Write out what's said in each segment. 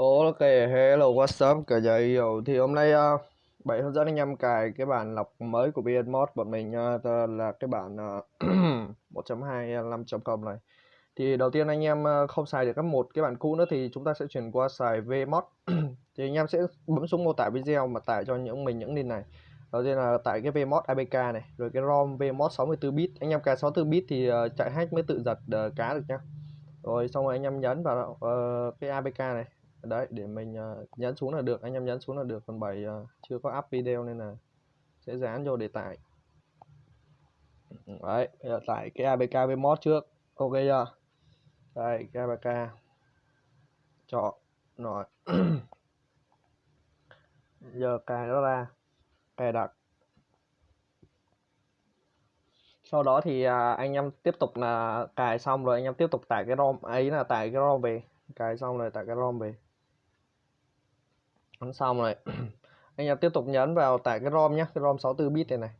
Ok, hello, what's up cả nhà yêu. Thì hôm nay ờ, uh, bảy hướng dẫn anh em cài cái bản lọc mới của VN bọn mình uh, là cái bản ờ, uh, 1.25.com này. Thì đầu tiên anh em uh, không xài được các một cái bản cũ nữa thì chúng ta sẽ chuyển qua xài VMod. Thì anh em sẽ bấm xuống mô tả video mà tải cho những mình những link này. Đầu tiên là tải cái VMod APK này Rồi cái ROM VMod 64bit Anh em cài 64bit thì uh, chạy hack mới tự giật uh, cá được nhá. Rồi xong rồi anh em nhấn vào uh, cái APK này đấy để mình uh, nhấn xuống là được anh em nhấn xuống là được còn bảy uh, chưa có up video nên là sẽ dán vô để tải. Đấy bây giờ tải cái APK với mod trước ok chưa? Đây cái APK chọn rồi. Giờ cài nó ra cài đặt. Sau đó thì à, anh em tiếp tục là cài xong rồi anh em tiếp tục tải cái rom ấy là tải cái rom về. Cài xong rồi tải cái rom về ấn xong rồi. Anh em tiếp tục nhấn vào tải cái rom nhé cái rom 64 bit này này.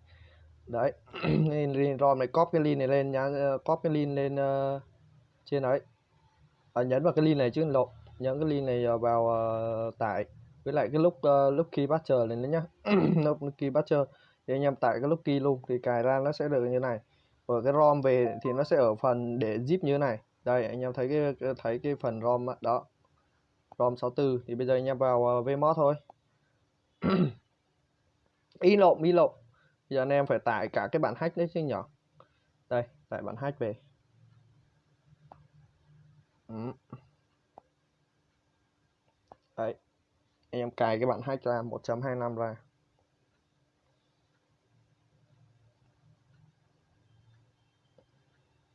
Đấy link rom này copy cái link này lên nhá ờ, copy cái link lên uh, trên đấy. À, nhấn vào cái link này chứ lộ nhấn cái link này vào uh, tải. Với lại cái lúc uh, lúc key patcher này nữa nhá. Lúc key patcher thì anh em tải cái lúc key luôn thì cài ra nó sẽ được như này. Ở cái rom về thì nó sẽ ở phần để zip như thế này. Đây anh em thấy cái thấy cái phần rom đó. ROM 64 thì bây giờ anh em vào uh, Vmod thôi. Y lộn y lộn. Giờ anh em phải tải cả cái bản hack đấy chứ nhỏ đây tải bản hack về. Ừ. đấy. Anh em cài cái bản hack ra 1.25 ra.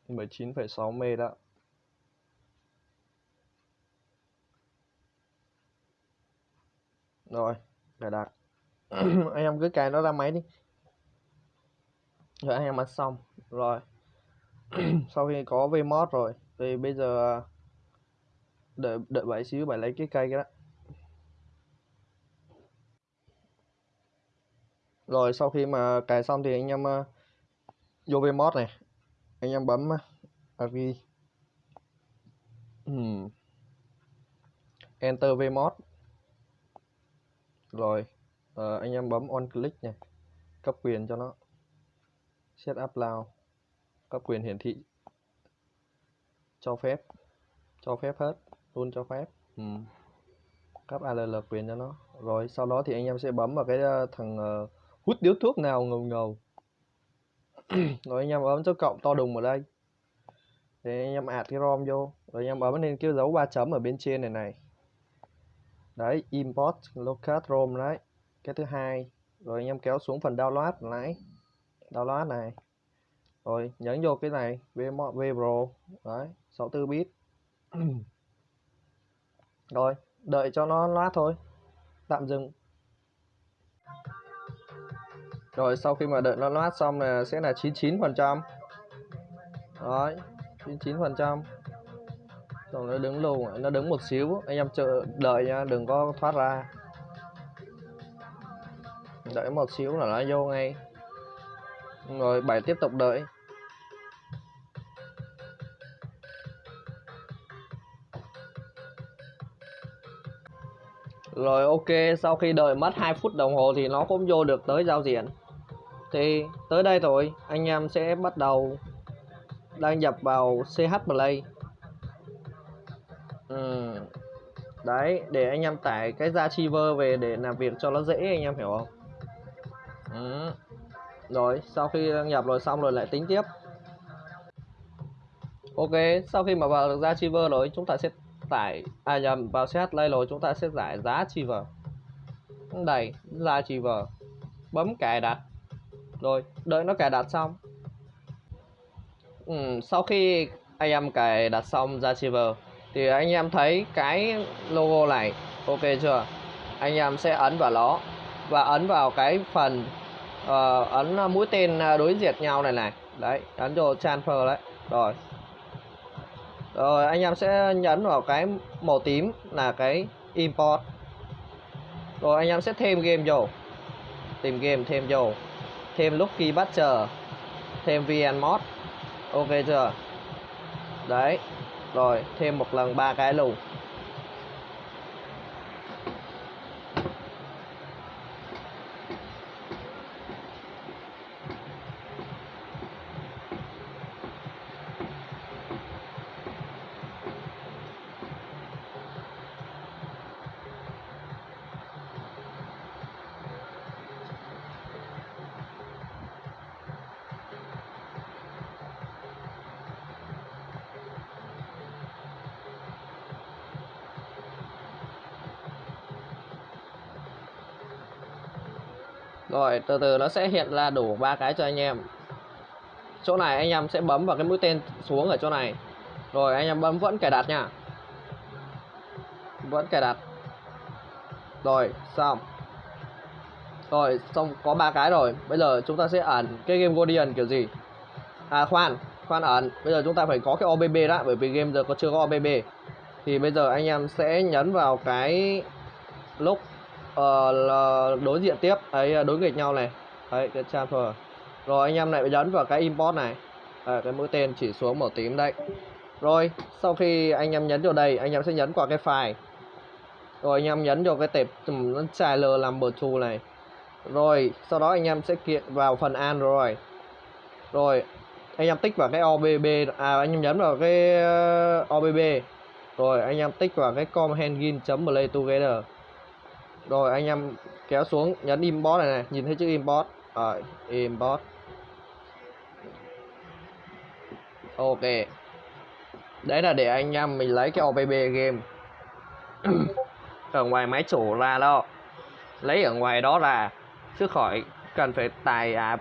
Mười chín phẩy sáu mê đó. Rồi cài đặt. Anh em cứ cài nó ra máy đi. Rồi anh em ăn xong. Rồi. Sau khi có vmod rồi thì bây giờ đợi đợi bảy xíu bảy lấy cái cây cái đó. Rồi sau khi mà cài xong thì anh em uh, vô vmod này. Anh em bấm uh, hmm. enter vmod rồi à, anh em bấm on click này. Cấp quyền cho nó. Set up lao. Cấp quyền hiển thị. Cho phép. Cho phép hết. Luôn cho phép. Ừ. cấp ALL quyền cho nó. Rồi sau đó thì anh em sẽ bấm vào cái ờ, thằng uh, hút điếu thuốc nào ngầu ngầu. Rồi anh em bấm dấu cộng to đùng ở đây. Để anh em add cái rom vô. Rồi anh em bấm lên cái dấu ba chấm ở bên trên này này đấy, import locate rom đấy. Cái thứ hai, rồi anh em kéo xuống phần download lại download này. Rồi, nhấn vô cái này v vpro. Đấy 64 bit. Rồi, đợi cho nó loát thôi. Tạm dừng. Rồi, sau khi mà đợi nó loát xong là sẽ là 99 phần trăm. Rồi 99 phần trăm rồi nó đứng luôn nó đứng một xíu. Anh em chờ, đợi nha, đừng có thoát ra. Đợi một xíu là nó vô ngay. Rồi bảy tiếp tục đợi. Rồi, ok, sau khi đợi mất 2 phút đồng hồ thì nó cũng vô được tới giao diện. Thì, tới đây rồi anh em sẽ bắt đầu đăng nhập vào CH Play. Đấy để anh em tải cái ra chiver về để làm việc cho nó dễ anh em hiểu không? Ừ. rồi sau khi đăng nhập rồi xong rồi lại tính tiếp. Ok sau khi mà vào được ra chiver rồi chúng ta sẽ tải à nhầm vào set lay rồi chúng ta sẽ giải giá chiver đây ra chiver bấm cài đặt. Rồi đợi nó cài đặt xong. Ừ, sau khi anh em cài đặt xong ra chiver thì anh em thấy cái logo này ok chưa? Anh em sẽ ấn vào nó và ấn vào cái phần uh, ấn mũi tên đối diệt nhau này này. Đấy ấn vô transfer đấy. Rồi. Rồi anh em sẽ nhấn vào cái màu tím là cái import. Rồi anh em sẽ thêm game vô. Tìm game thêm vô. Thêm lucky chờ thêm vn mod. Ok chưa? Đấy rồi thêm một lần ba cái luôn. Rồi, từ từ nó sẽ hiện ra đủ ba cái cho anh em. Chỗ này anh em sẽ bấm vào cái mũi tên xuống ở chỗ này. Rồi, anh em bấm vẫn cài đặt nha. Vẫn cài đặt. Rồi, xong. Rồi, xong, có ba cái rồi. Bây giờ chúng ta sẽ ẩn cái game Guardian kiểu gì? À khoan khoan ẩn. Bây giờ chúng ta phải có cái OBB đã, bởi vì game giờ có chưa có OBB thì bây giờ anh em sẽ nhấn vào cái lúc uh, đối diện tiếp. Ấy à, đối nghịch nhau này. Đấy cái transfer rồi anh em lại nhấn vào cái import này. À, cái mũi tên chỉ xuống màu tím đây rồi sau khi anh em nhấn vào đây anh em sẽ nhấn qua cái file. Rồi anh em nhấn vào cái tệp trailer number 2 này. Rồi sau đó anh em sẽ kiện vào phần Android rồi. Anh em tích vào cái OBB à anh em nhấn vào cái ờ, OBB rồi anh em tích vào cái com play together rồi anh em kéo xuống nhấn import này này nhìn thấy chữ import? Rồi import. Ok. Đấy là để anh em mình lấy cái OBB game. Ở ngoài máy chủ ra đó. Lấy ở ngoài đó là chứ khỏi cần phải tải à,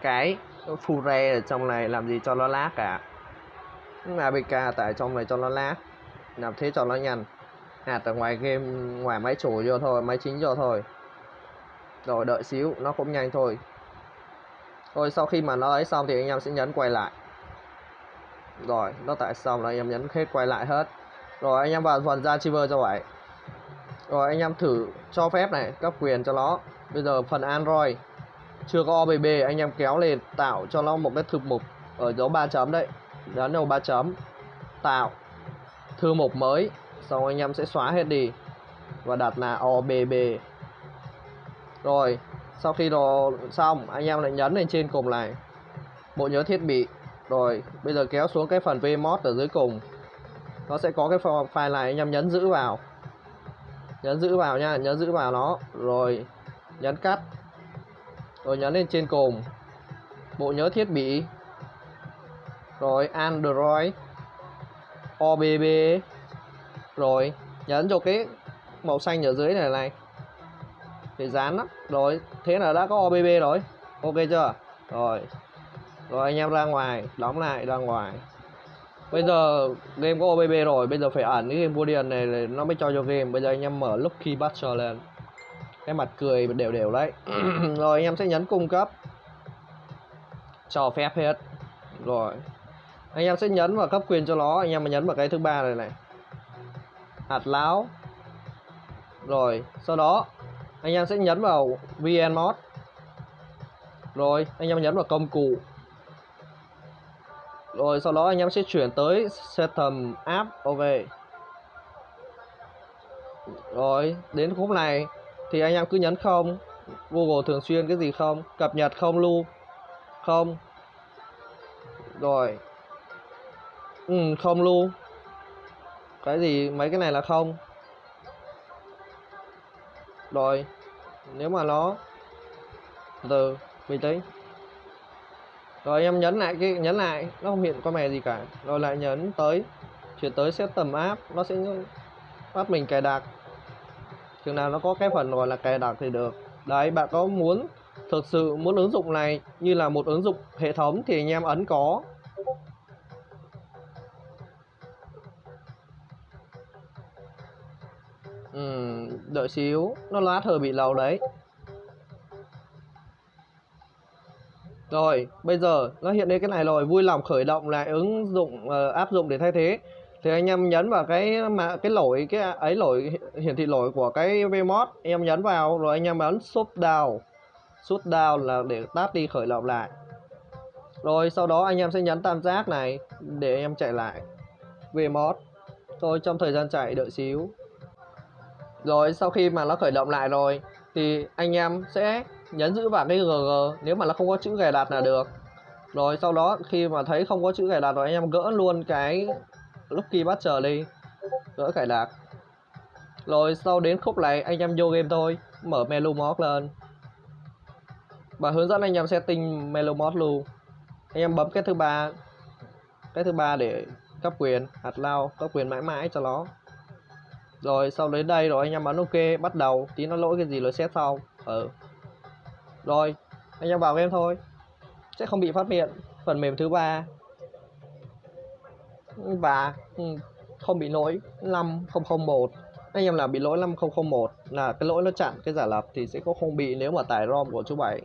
cái Fure ở trong này làm gì cho nó lát cả. APK tải trong này cho nó lát. Làm thế cho nó nhanh. À, hạt ở ngoài game, ngoài máy chủ vô thôi, máy chính vô thôi. Rồi, đợi xíu, nó cũng nhanh thôi. Thôi, sau khi mà nó ấy xong thì anh em sẽ nhấn quay lại. Rồi, nó tại xong là anh em nhấn hết quay lại hết. Rồi, anh em vào phần ra chiver cho vậy. Rồi, anh em thử cho phép này, cấp quyền cho nó. Bây giờ phần android, chưa có OBB anh em kéo lên, tạo cho nó một cái thư mục ở dấu ba chấm đấy. Nhấn đầu ba chấm, tạo thư mục mới xong anh em sẽ xóa hết đi. Và đặt là OBB rồi, sau khi nó xong, anh em lại nhấn lên trên cùng này bộ nhớ thiết bị. Rồi, bây giờ kéo xuống cái phần vmod ở dưới cùng. Nó sẽ có cái file này, anh em nhấn giữ vào. Nhấn giữ vào nha, nhấn giữ vào nó. Rồi, nhấn cắt. Rồi, nhấn lên trên cùng. Bộ nhớ thiết bị. Rồi, android. Obb rồi, nhấn cho cái màu xanh ở dưới này này. Để dán đó rồi, thế là đã có obb rồi. Ok chưa? Rồi. Rồi, anh em ra ngoài. Đóng lại, ra ngoài. Bây giờ game có OBB rồi. Bây giờ phải ẩn cái game Guardian này nó mới cho cho game. Bây giờ anh em mở Lucky Butcher lên. Cái mặt cười đều đều đấy. Rồi, anh em sẽ nhấn cung cấp. Cho phép hết. Rồi. Anh em sẽ nhấn vào cấp quyền cho nó. Anh em mà nhấn vào cái thứ ba này này hạt láo. Rồi sau đó anh em sẽ nhấn vào vn mod. Rồi anh em nhấn vào công cụ. Rồi sau đó anh em sẽ chuyển tới Setum app ok rồi đến khúc này thì anh em cứ nhấn không. Google thường xuyên cái gì không? Cập nhật không lưu. Không. Rồi. Ừ, không lưu cái gì? Mấy cái này là không. Rồi, nếu mà nó từ bình tĩnh rồi em nhấn lại cái, nhấn lại, nó không hiện có mè gì cả. Rồi lại nhấn tới, chuyển tới set tầm app, nó sẽ bắt mình cài đặt. Chừng nào nó có cái phần gọi là cài đặt thì được. Đấy, bạn có muốn thực sự muốn ứng dụng này như là một ứng dụng hệ thống thì anh em ấn có. Ừ, đợi xíu nó lát hơi bị lâu đấy Rồi, bây giờ nó hiện lên cái này rồi, vui lòng khởi động lại ứng dụng uh, áp dụng để thay thế. Thì anh em nhấn vào cái mà cái lỗi cái ấy lỗi hiển thị lỗi của cái Vmod, em nhấn vào rồi anh em ấn shut down. Shut down là để tắt đi khởi động lại. Rồi sau đó anh em sẽ nhấn tam giác này để em chạy lại Vmod. Rồi trong thời gian chạy đợi xíu. Rồi, sau khi mà nó khởi động lại rồi, thì anh em sẽ nhấn giữ vào cái GG nếu mà nó không có chữ cài đặt là được. Rồi, sau đó khi mà thấy không có chữ cài đặt rồi, anh em gỡ luôn cái Lucky Butcher đi, gỡ cài đặt. Rồi, sau đến khúc này, anh em vô game thôi, mở menu mod lên. Và hướng dẫn anh em setting menu mod luôn. Anh em bấm cái thứ ba, cái thứ ba để cấp quyền, hạt lao, cấp quyền mãi mãi cho nó rồi sau đến đây rồi anh em bắn ok bắt đầu. Tí nó lỗi cái gì rồi xét sau ừ rồi anh em vào game thôi. Sẽ không bị phát hiện phần mềm thứ ba. Và ừ, không bị lỗi 5001 anh em là bị lỗi 5001 là cái lỗi nó chặn cái giả lập thì sẽ có không bị nếu mà tải ROM của chú Bảy.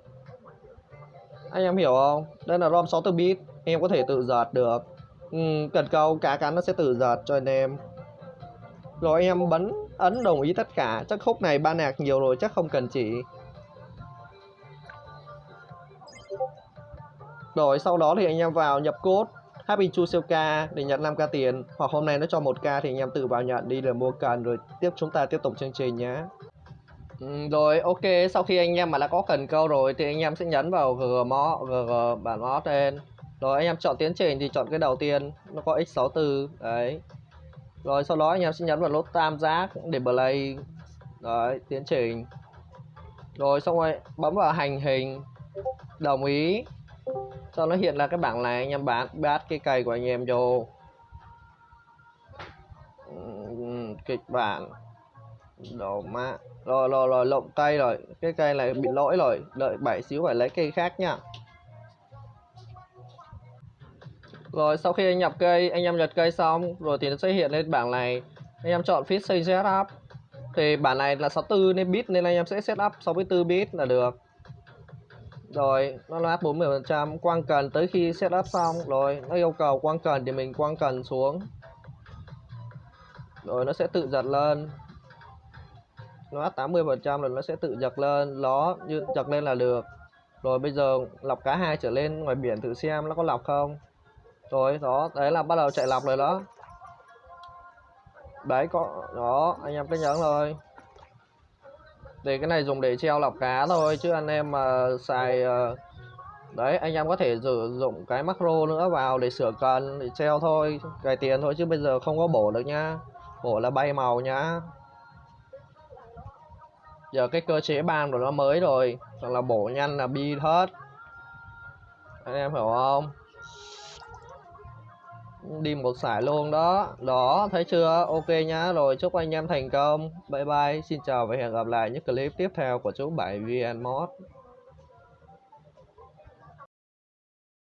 Anh em hiểu không? Đây là ROM 64 bit em có thể tự giật được. Ừ, cần câu cá cắn nó sẽ tự giật cho anh em rồi em bấm ấn đồng ý tất cả. Chắc khúc này ba nạc nhiều rồi chắc không cần chỉ. Rồi sau đó thì anh em vào nhập code Happy Chu siêu ca để nhận 5k tiền. Hoặc hôm nay nó cho 1k thì anh em tự vào nhận đi để mua cần. Rồi tiếp chúng ta tiếp tục chương trình nhé ừ, rồi ok. Sau khi anh em mà đã có cần câu rồi thì anh em sẽ nhấn vào gg mó gg bản mó trên. Rồi anh em chọn tiến trình thì chọn cái đầu tiên. Nó có x64 đấy rồi, sau đó anh em sẽ nhấn vào nút tam giác để play. Đấy, tiến trình. Rồi, xong rồi, bấm vào hành hình. Đồng ý. Cho nó hiện ra cái bảng này, anh em bán bát cái cây của anh em vô. Kịch bản. Đồ mã. Rồi rồi rồi lộn cây rồi. Cái cây này bị lỗi rồi. Đợi bảy xíu phải lấy cây khác nha. Rồi, sau khi anh nhập cây, anh em nhập cây xong, rồi thì nó sẽ hiện lên bảng này. Anh em chọn Fishing Setup. Thì bản này là 64 nên bit, nên anh em sẽ setup 64 bit là được. Rồi, nó loát 40% quang cần tới khi setup xong, rồi nó yêu cầu quang cần thì mình quang cần xuống. Rồi, nó sẽ tự giật lên. Nó 80% rồi nó sẽ tự giật lên. Nó như giật lên là được. Rồi, bây giờ lọc cá hai trở lên ngoài biển thử xem nó có lọc không rồi, đó, đấy là bắt đầu chạy lọc rồi đó. Đấy, có, đó, anh em cứ nhớ rồi. Thì cái này dùng để treo lọc cá thôi, chứ anh em mà xài ờ, đấy, anh em có thể sử dụng cái macro nữa vào để sửa cần, để treo thôi, cài tiền thôi, chứ bây giờ không có bổ được nhá bổ là bay màu nhá. Giờ cái cơ chế ban của nó mới rồi, hoặc là bổ nhanh là bi hết. Anh em hiểu không? Đi một sải luôn đó. Đó, thấy chưa? Ok nhá. Rồi, chúc anh em thành công. Bye bye. Xin chào và hẹn gặp lại những clip tiếp theo của chú bảy vn mod.